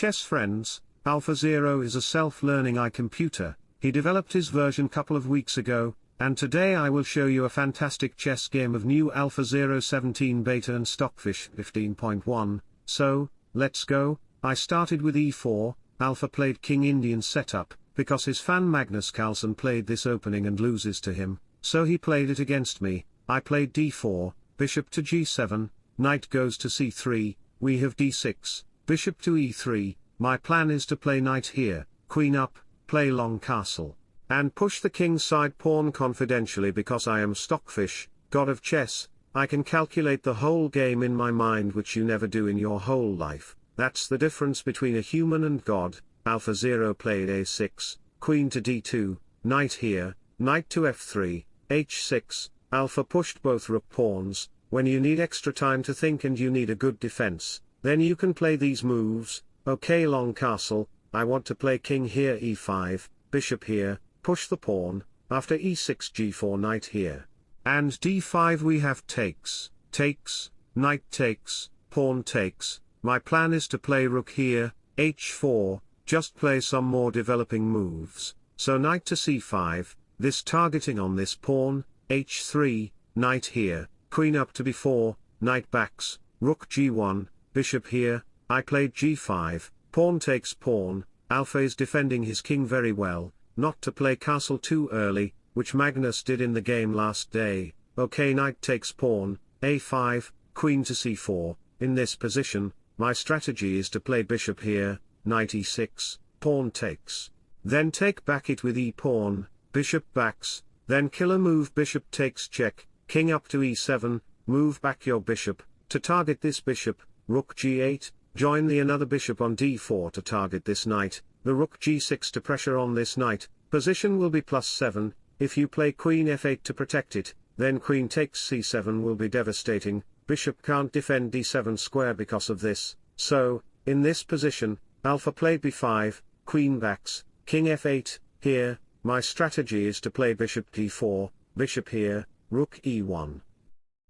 chess friends, AlphaZero is a self-learning iComputer, he developed his version couple of weeks ago, and today I will show you a fantastic chess game of new AlphaZero 17 beta and Stockfish 15.1, so, let's go, I started with e4, Alpha played King Indian setup, because his fan Magnus Carlsen played this opening and loses to him, so he played it against me, I played d4, bishop to g7, knight goes to c3, we have d6, bishop to e3, my plan is to play knight here, queen up, play long castle, and push the king's side pawn confidentially because I am Stockfish, god of chess, I can calculate the whole game in my mind which you never do in your whole life, that's the difference between a human and God, alpha 0 played a6, queen to d2, knight here, knight to f3, h6, Alpha pushed both rook pawns, when you need extra time to think and you need a good defense, then you can play these moves, Okay long castle, I want to play king here e5, bishop here, push the pawn, after e6 g4 knight here. And d5 we have takes, takes, knight takes, pawn takes, my plan is to play rook here, h4, just play some more developing moves, so knight to c5, this targeting on this pawn, h3, knight here, queen up to b4, knight backs, rook g1, bishop here, I played g5, pawn takes pawn, Alpha is defending his king very well, not to play castle too early, which Magnus did in the game last day, ok knight takes pawn, a5, queen to c4, in this position, my strategy is to play bishop here, knight e6, pawn takes. Then take back it with e-pawn, bishop backs, then killer move bishop takes check, king up to e7, move back your bishop, to target this bishop, rook g8, Join the another bishop on d4 to target this knight, the rook g6 to pressure on this knight, position will be plus 7, if you play queen f8 to protect it, then queen takes c7 will be devastating, bishop can't defend d7 square because of this, so, in this position, alpha played b5, queen backs, king f8, here, my strategy is to play bishop d4, bishop here, rook e1.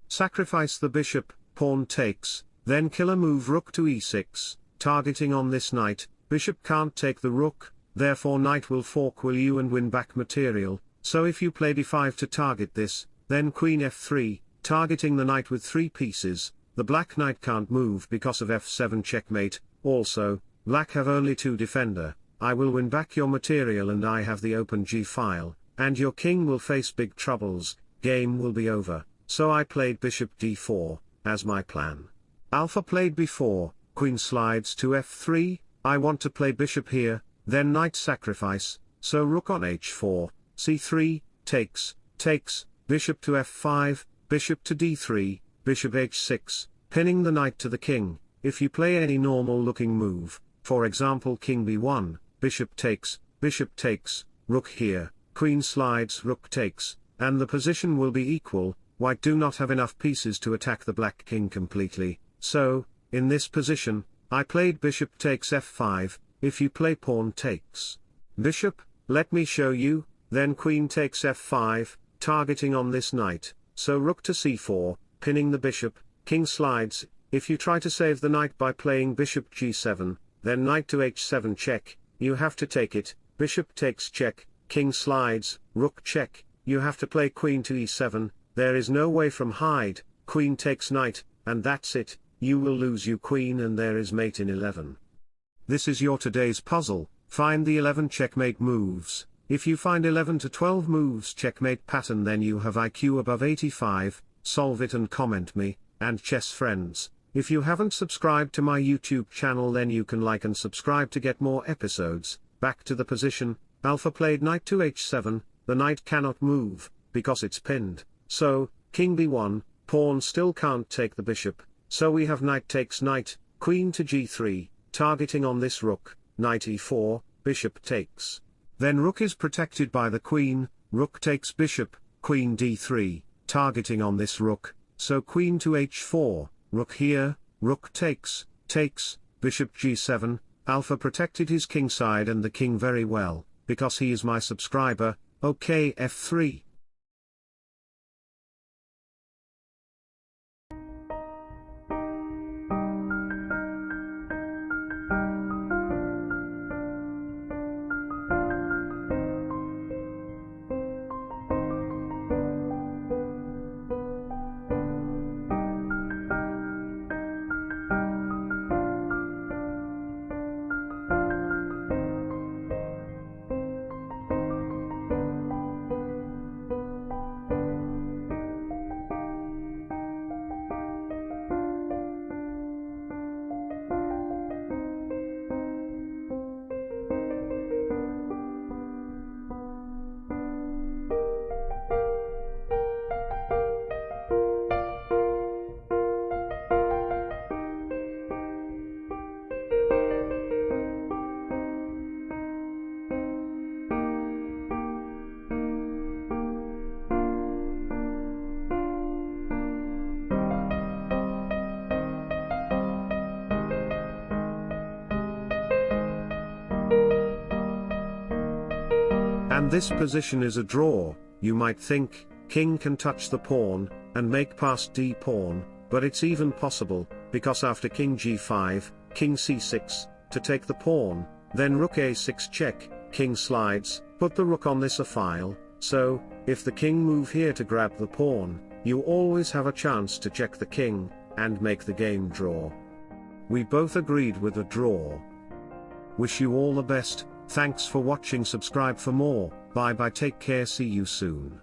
Sacrifice the bishop, pawn takes, then killer move rook to e6, targeting on this knight, bishop can't take the rook, therefore knight will fork will you and win back material, so if you play d5 to target this, then queen f3, targeting the knight with three pieces, the black knight can't move because of f7 checkmate, also, black have only two defender, I will win back your material and I have the open g-file, and your king will face big troubles, game will be over, so I played bishop d4, as my plan. Alpha played b4, queen slides to f3, I want to play bishop here, then knight sacrifice, so rook on h4, c3, takes, takes, bishop to f5, bishop to d3, bishop h6, pinning the knight to the king, if you play any normal looking move, for example king b1, bishop takes, bishop takes, rook here, queen slides rook takes, and the position will be equal, white do not have enough pieces to attack the black king completely, so, in this position, I played bishop takes f5, if you play pawn takes. Bishop, let me show you, then queen takes f5, targeting on this knight, so rook to c4, pinning the bishop, king slides, if you try to save the knight by playing bishop g7, then knight to h7 check, you have to take it, bishop takes check, king slides, rook check, you have to play queen to e7, there is no way from hide, queen takes knight, and that's it, you will lose you queen and there is mate in 11. This is your today's puzzle, find the 11 checkmate moves, if you find 11 to 12 moves checkmate pattern then you have IQ above 85, solve it and comment me, and chess friends, if you haven't subscribed to my YouTube channel then you can like and subscribe to get more episodes, back to the position, alpha played knight to h7, the knight cannot move, because it's pinned, so, king b1, pawn still can't take the bishop, so we have knight takes knight, queen to g3, targeting on this rook, knight e4, bishop takes. Then rook is protected by the queen, rook takes bishop, queen d3, targeting on this rook, so queen to h4, rook here, rook takes, takes, bishop g7, alpha protected his kingside and the king very well, because he is my subscriber, ok f3. And this position is a draw, you might think, king can touch the pawn, and make passed d pawn, but it's even possible, because after king g5, king c6, to take the pawn, then rook a6 check, king slides, put the rook on this a file, so, if the king move here to grab the pawn, you always have a chance to check the king, and make the game draw. We both agreed with a draw. Wish you all the best, thanks for watching subscribe for more, bye bye take care see you soon.